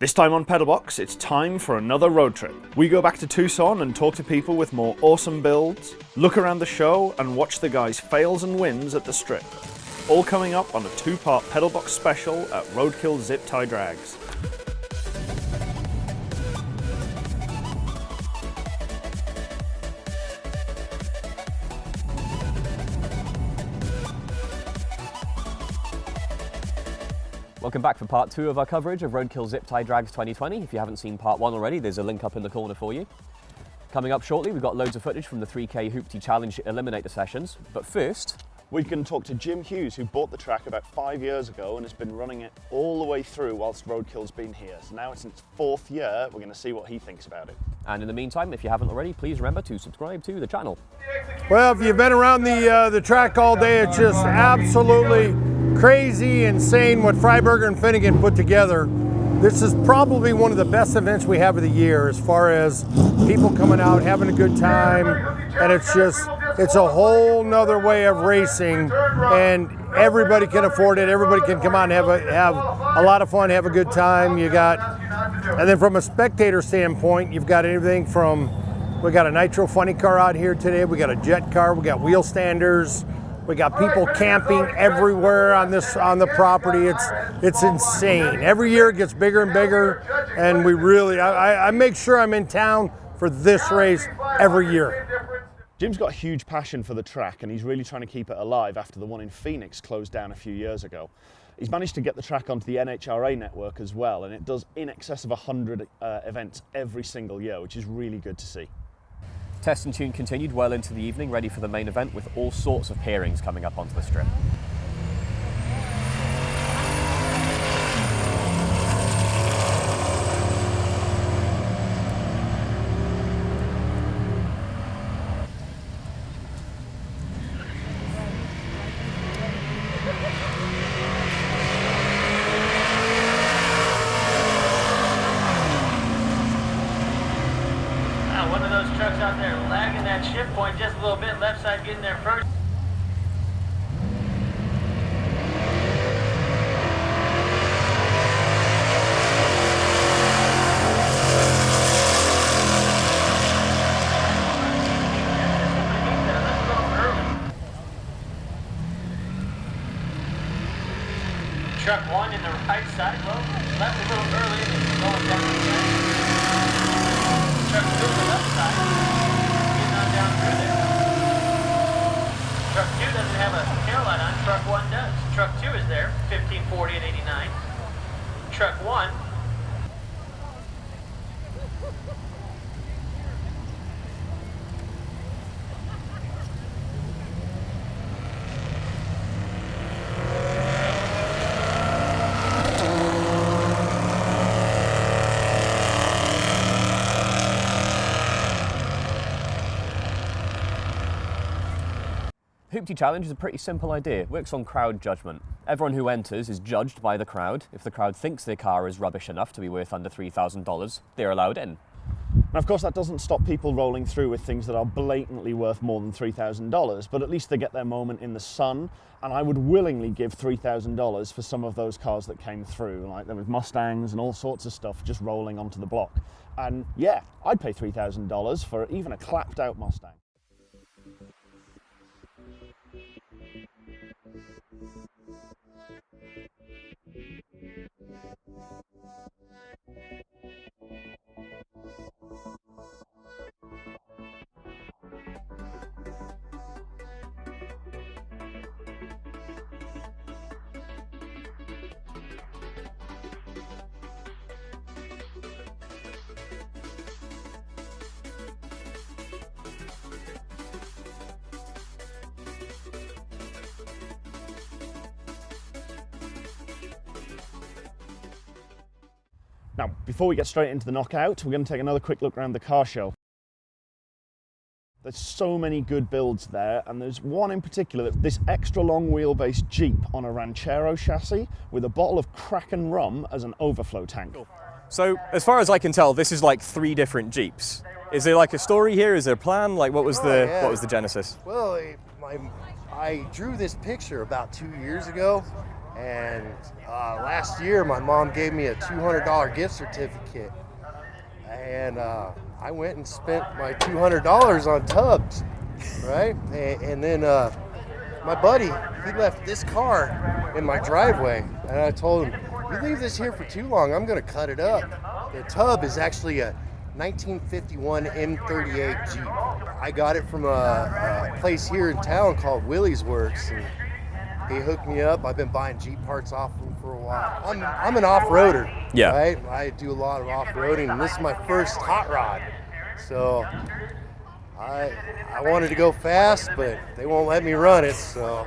This time on Pedalbox, it's time for another road trip. We go back to Tucson and talk to people with more awesome builds, look around the show and watch the guys' fails and wins at the strip. All coming up on a two-part Pedalbox special at Roadkill Zip Tie Drags. Welcome back for part two of our coverage of Roadkill Zip Tie Drags 2020. If you haven't seen part one already, there's a link up in the corner for you. Coming up shortly, we've got loads of footage from the 3K Hoopty Challenge Eliminator sessions. But first, we can talk to Jim Hughes, who bought the track about five years ago and has been running it all the way through whilst Roadkill's been here. So now it's in its fourth year, we're going to see what he thinks about it. And in the meantime, if you haven't already, please remember to subscribe to the channel. Well, if you've been around the, uh, the track all day, it's just absolutely crazy, insane what Freiburger and Finnegan put together. This is probably one of the best events we have of the year as far as people coming out, having a good time, and it's just, it's a whole nother way of racing, and everybody can afford it. Everybody can come out and have a, have a lot of fun, have a good time. You got, and then from a spectator standpoint, you've got everything from, we got a nitro funny car out here today, we got a jet car, we got wheel standers, we got people camping everywhere on this on the property. It's it's insane. Every year it gets bigger and bigger, and we really I, I make sure I'm in town for this race every year. Jim's got a huge passion for the track and he's really trying to keep it alive after the one in Phoenix closed down a few years ago. He's managed to get the track onto the NHRA network as well and it does in excess of 100 uh, events every single year, which is really good to see. Test and tune continued well into the evening, ready for the main event with all sorts of pairings coming up onto the strip. a little bit, left side getting there first. truck one Truck 2 is there, 1540 and 89. Truck 1, Hoopty Challenge is a pretty simple idea. It works on crowd judgment. Everyone who enters is judged by the crowd. If the crowd thinks their car is rubbish enough to be worth under $3,000, they're allowed in. And of course that doesn't stop people rolling through with things that are blatantly worth more than $3,000, but at least they get their moment in the sun, and I would willingly give $3,000 for some of those cars that came through, like there was Mustangs and all sorts of stuff just rolling onto the block. And yeah, I'd pay $3,000 for even a clapped out Mustang. Now, before we get straight into the knockout, we're going to take another quick look around the car show. There's so many good builds there, and there's one in particular, this extra long wheelbase Jeep on a Ranchero chassis with a bottle of Kraken rum as an overflow tank. So, as far as I can tell, this is like three different Jeeps. Is there like a story here? Is there a plan? Like, what was oh, the yeah. what was the genesis? Well, I, I drew this picture about two years ago, And uh, last year, my mom gave me a $200 gift certificate, and uh, I went and spent my $200 on tubs, right? And, and then uh, my buddy, he left this car in my driveway, and I told him, "You leave this here for too long, I'm gonna cut it up." The tub is actually a 1951 M38 Jeep. I got it from a, a place here in town called Willie's Works. And, he hooked me up. I've been buying Jeep parts off him for a while. I'm, I'm an off-roader. Yeah. Right? I do a lot of off-roading, and this is my first hot rod. So I I wanted to go fast, but they won't let me run it. So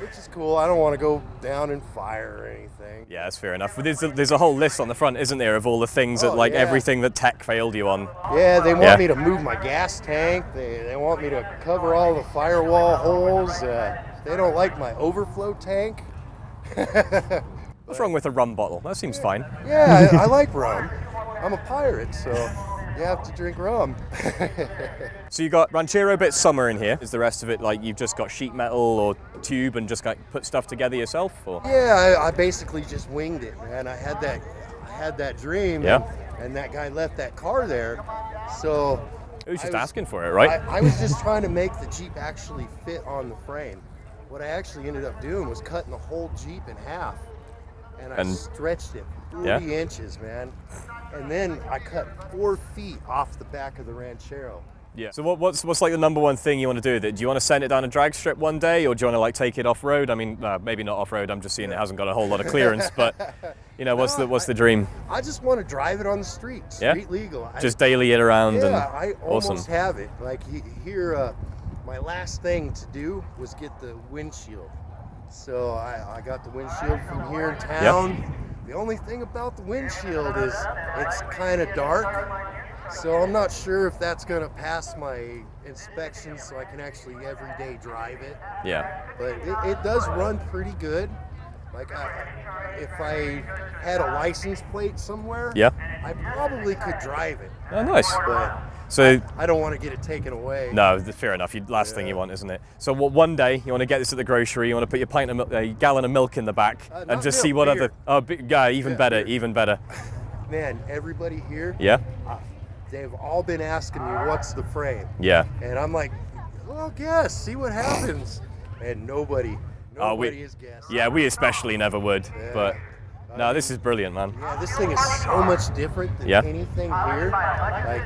which is cool. I don't want to go down in fire or anything. Yeah, that's fair enough. But there's a, there's a whole list on the front, isn't there, of all the things that, Oh, like, yeah. everything that tech failed you on. Yeah, they want Yeah. me to move my gas tank. They, they want me to cover all the firewall holes. Uh, they don't like my overflow tank. What's wrong with a rum bottle? That seems fine. Yeah, I, I like rum. I'm a pirate, so you have to drink rum. So you got Ranchero bit summer in here. Is the rest of it like you've just got sheet metal or tube and just got put stuff together yourself? Or yeah, I, I basically just winged it, man. I had that, I had that dream. Yeah. And, and that guy left that car there, so. it was just was- asking for it, right? I, I was just trying to make the Jeep actually fit on the frame. What I actually ended up doing was cutting the whole Jeep in half. And I And- stretched it 40 Yeah. inches, man. And then I cut four feet off the back of the Ranchero. yeah. So what, what's what's like the number one thing you want to do? with it? Do you want to send it down a drag strip one day, or do you want to like take it off road? I mean, uh, maybe not off road. I'm just seeing it hasn't got a whole lot of clearance, but you know, what's the what's the dream? I just want to drive it on the street, Yeah? street legal. I- Just daily it around yeah, and I almost awesome. have it. Like here, uh, my last thing to do was get the windshield. So I, I got the windshield from here in town. The only thing about the windshield is it's kind of dark. So I'm not sure if that's going to pass my inspection so I can actually every day drive it. Yeah. But it, it does run pretty good. Like I, if I had a license plate somewhere, Yeah. I probably could drive it. Oh, nice. But So I don't want to get it taken away. no, fair enough. You, last thing you want, isn't it? So what, one day you want to get this at the grocery. You want to put your pint of milk, a gallon of milk in the back, Uh, and just milk, see what beer. other. Oh, yeah, even Yeah, better, beer. even better. Man, everybody here, Yeah. they've all been asking me what's the frame. Yeah. And I'm like, well, guess, see what happens. And nobody, Oh, we- nobody has guessed. Yeah, we especially never would, Yeah. but no, this is brilliant, man. Yeah, this thing is so much different than Yeah. anything here. Like,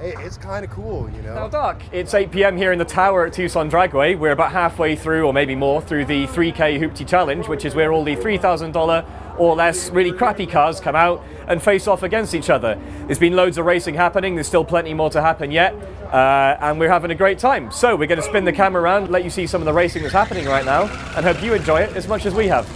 hey, it's kind of cool, you know? dark. It's 8 p.m. here in the tower at Tucson Dragway. We're about halfway through, or maybe more, through the 3K Hoopty Challenge, which is where all the $3,000 or less really crappy cars come out and face off against each other. There's been loads of racing happening. There's still plenty more to happen yet, uh, and we're having a great time. So we're going to spin the camera around, let you see some of the racing that's happening right now, and hope you enjoy it as much as we have.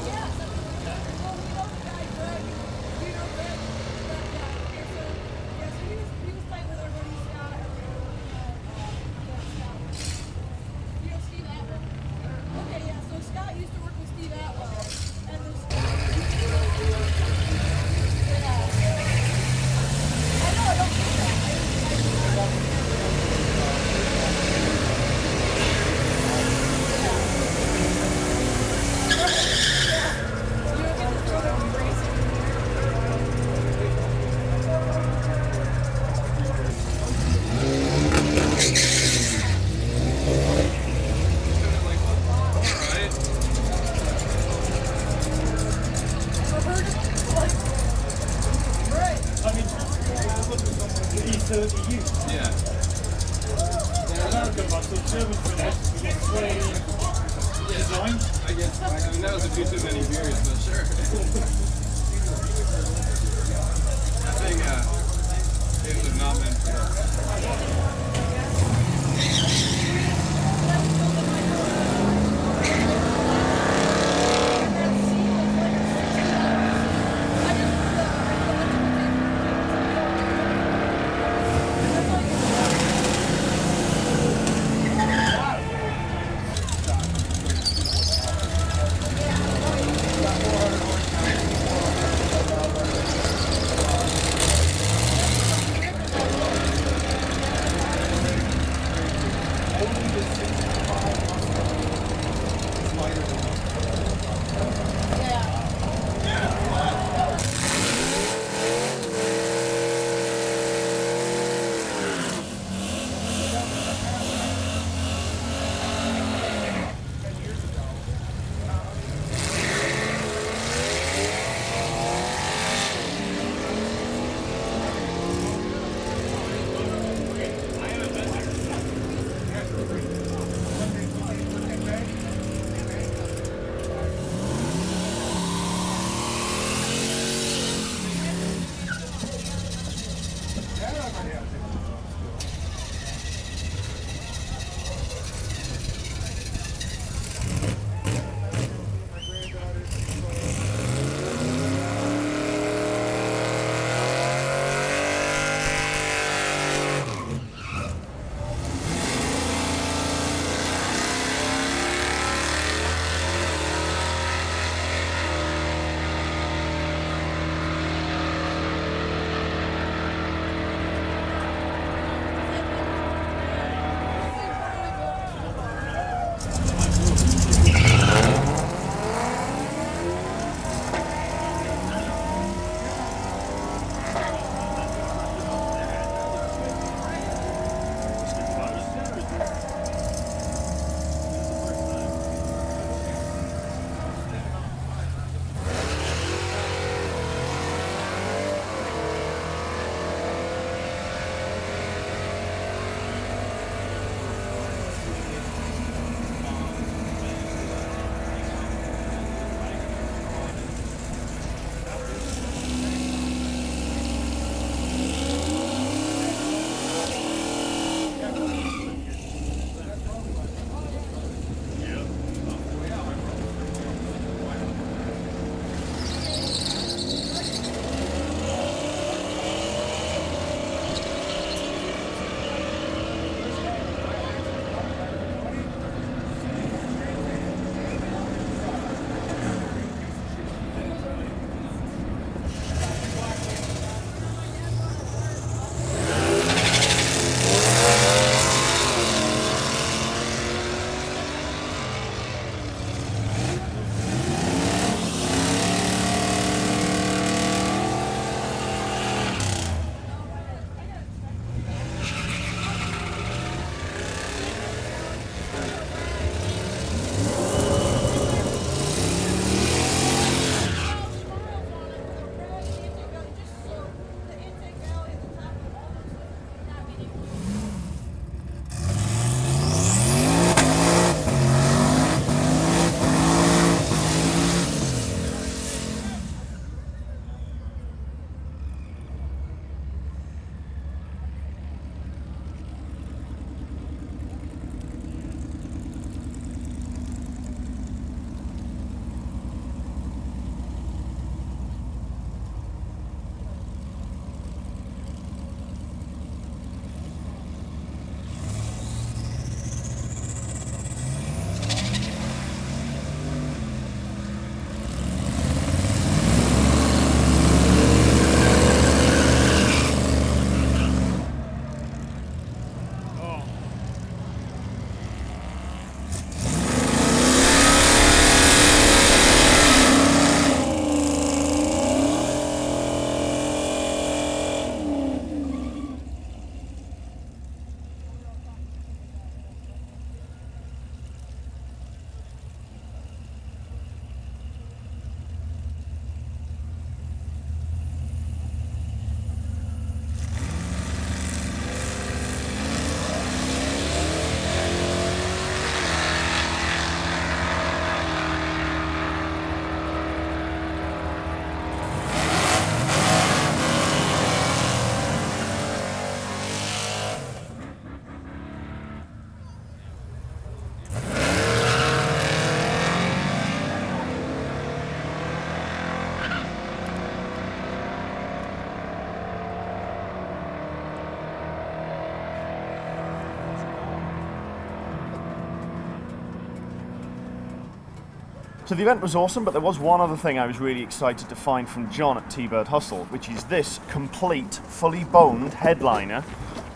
So the event was awesome, but there was one other thing I was really excited to find from John at T-Bird Hustle, which is this complete, fully boned headliner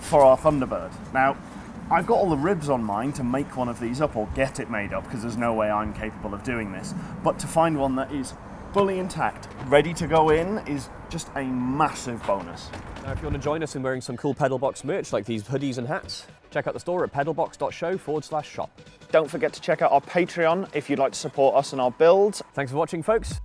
for our Thunderbird. Now, I've got all the ribs on mine to make one of these up or get it made up because there's no way I'm capable of doing this. But to find one that is fully intact, ready to go in, is just a massive bonus. Now, if you want to join us in wearing some cool Pedalbox merch like these hoodies and hats, check out the store at pedalbox.show forward slash shop. Don't forget to check out our Patreon if you'd like to support us and our builds. Thanks for watching, folks.